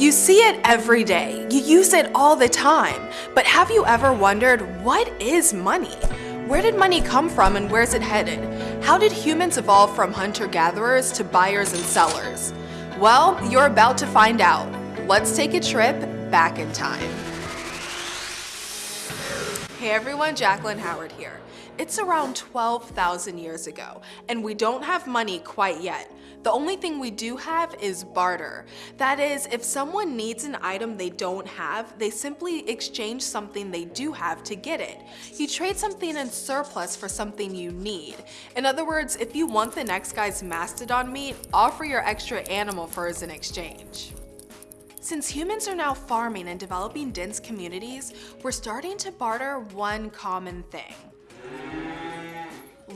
You see it every day, you use it all the time, but have you ever wondered what is money? Where did money come from and where's it headed? How did humans evolve from hunter-gatherers to buyers and sellers? Well, you're about to find out. Let's take a trip back in time. Hey everyone, Jacqueline Howard here. It's around 12,000 years ago, and we don't have money quite yet. The only thing we do have is barter. That is, if someone needs an item they don't have, they simply exchange something they do have to get it. You trade something in surplus for something you need. In other words, if you want the next guy's mastodon meat, offer your extra animal furs in exchange. Since humans are now farming and developing dense communities, we're starting to barter one common thing.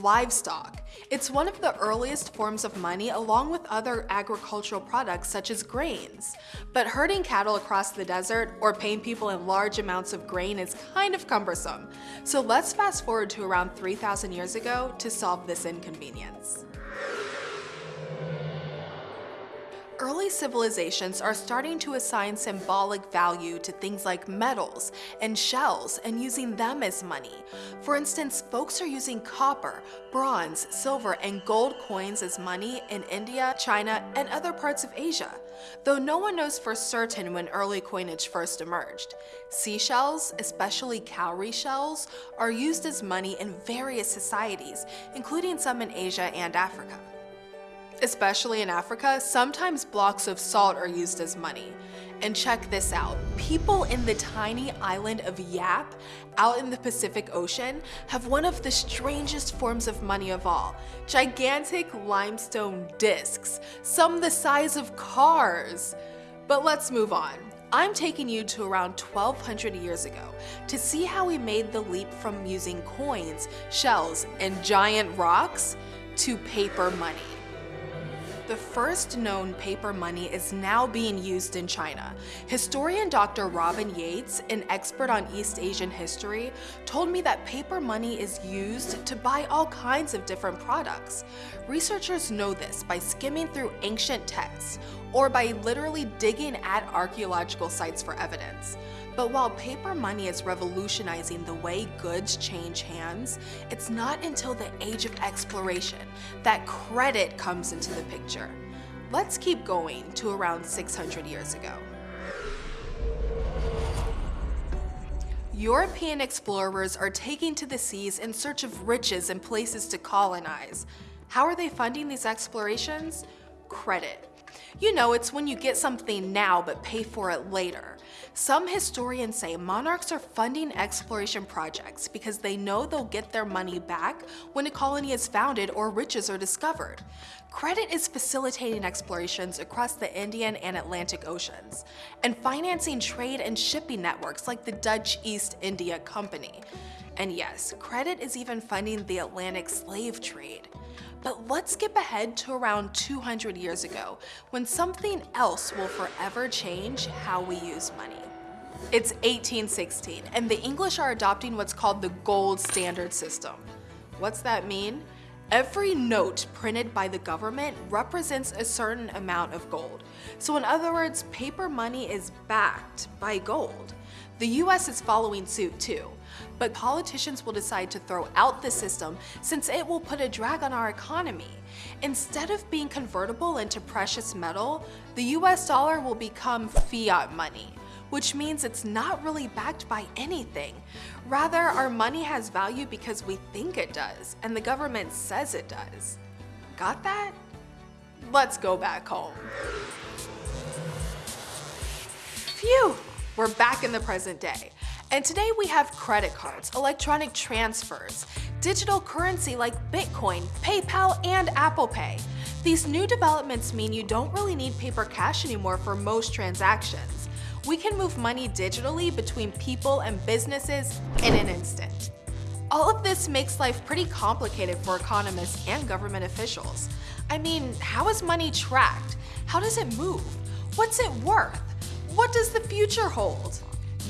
Livestock. It's one of the earliest forms of money along with other agricultural products such as grains. But herding cattle across the desert or paying people in large amounts of grain is kind of cumbersome. So let's fast forward to around 3,000 years ago to solve this inconvenience. Early civilizations are starting to assign symbolic value to things like metals and shells and using them as money. For instance, folks are using copper, bronze, silver, and gold coins as money in India, China, and other parts of Asia, though no one knows for certain when early coinage first emerged. Seashells, especially cowrie shells, are used as money in various societies, including some in Asia and Africa. Especially in Africa, sometimes blocks of salt are used as money. And check this out, people in the tiny island of Yap, out in the Pacific Ocean, have one of the strangest forms of money of all, gigantic limestone discs, some the size of cars. But let's move on. I'm taking you to around 1200 years ago to see how we made the leap from using coins, shells, and giant rocks to paper money. The first known paper money is now being used in China. Historian Dr. Robin Yates, an expert on East Asian history, told me that paper money is used to buy all kinds of different products. Researchers know this by skimming through ancient texts or by literally digging at archaeological sites for evidence. But while paper money is revolutionizing the way goods change hands, it's not until the age of exploration that credit comes into the picture. Let's keep going to around 600 years ago. European explorers are taking to the seas in search of riches and places to colonize. How are they funding these explorations? Credit. You know, it's when you get something now but pay for it later. Some historians say monarchs are funding exploration projects because they know they'll get their money back when a colony is founded or riches are discovered. Credit is facilitating explorations across the Indian and Atlantic Oceans and financing trade and shipping networks like the Dutch East India Company. And yes, credit is even funding the Atlantic slave trade. But let's skip ahead to around 200 years ago, when something else will forever change how we use money. It's 1816, and the English are adopting what's called the gold standard system. What's that mean? Every note printed by the government represents a certain amount of gold. So in other words, paper money is backed by gold. The US is following suit too, but politicians will decide to throw out the system since it will put a drag on our economy. Instead of being convertible into precious metal, the US dollar will become fiat money, which means it's not really backed by anything. Rather, our money has value because we think it does, and the government says it does. Got that? Let's go back home. Phew! We're back in the present day. And today we have credit cards, electronic transfers, digital currency like Bitcoin, PayPal, and Apple Pay. These new developments mean you don't really need paper cash anymore for most transactions. We can move money digitally between people and businesses in an instant. All of this makes life pretty complicated for economists and government officials. I mean, how is money tracked? How does it move? What's it worth? What does the future hold?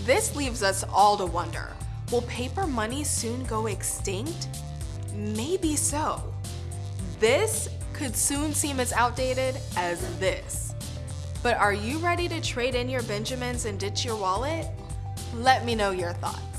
This leaves us all to wonder, will paper money soon go extinct? Maybe so. This could soon seem as outdated as this. But are you ready to trade in your Benjamins and ditch your wallet? Let me know your thoughts.